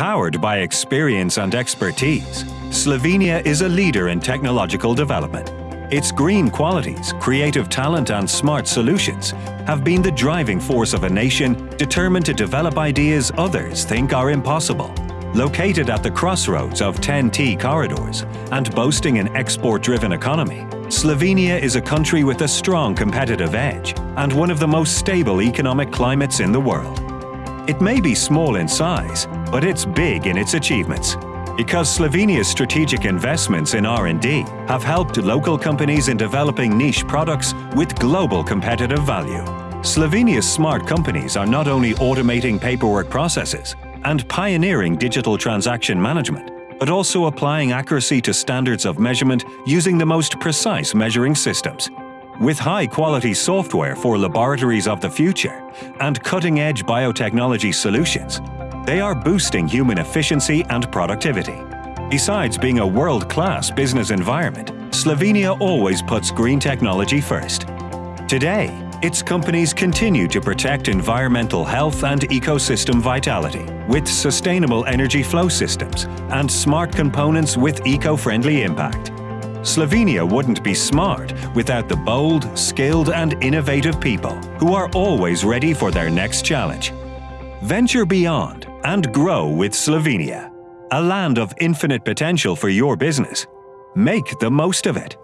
Powered by experience and expertise, Slovenia is a leader in technological development. Its green qualities, creative talent and smart solutions have been the driving force of a nation determined to develop ideas others think are impossible. Located at the crossroads of TEN-T corridors and boasting an export-driven economy, Slovenia is a country with a strong competitive edge and one of the most stable economic climates in the world. It may be small in size, but it's big in its achievements. Because Slovenia's strategic investments in R&D have helped local companies in developing niche products with global competitive value. Slovenia's smart companies are not only automating paperwork processes and pioneering digital transaction management, but also applying accuracy to standards of measurement using the most precise measuring systems. With high-quality software for laboratories of the future and cutting-edge biotechnology solutions, they are boosting human efficiency and productivity. Besides being a world-class business environment, Slovenia always puts green technology first. Today, its companies continue to protect environmental health and ecosystem vitality with sustainable energy flow systems and smart components with eco-friendly impact. Slovenia wouldn't be smart without the bold, skilled and innovative people who are always ready for their next challenge. Venture beyond and grow with Slovenia, a land of infinite potential for your business. Make the most of it.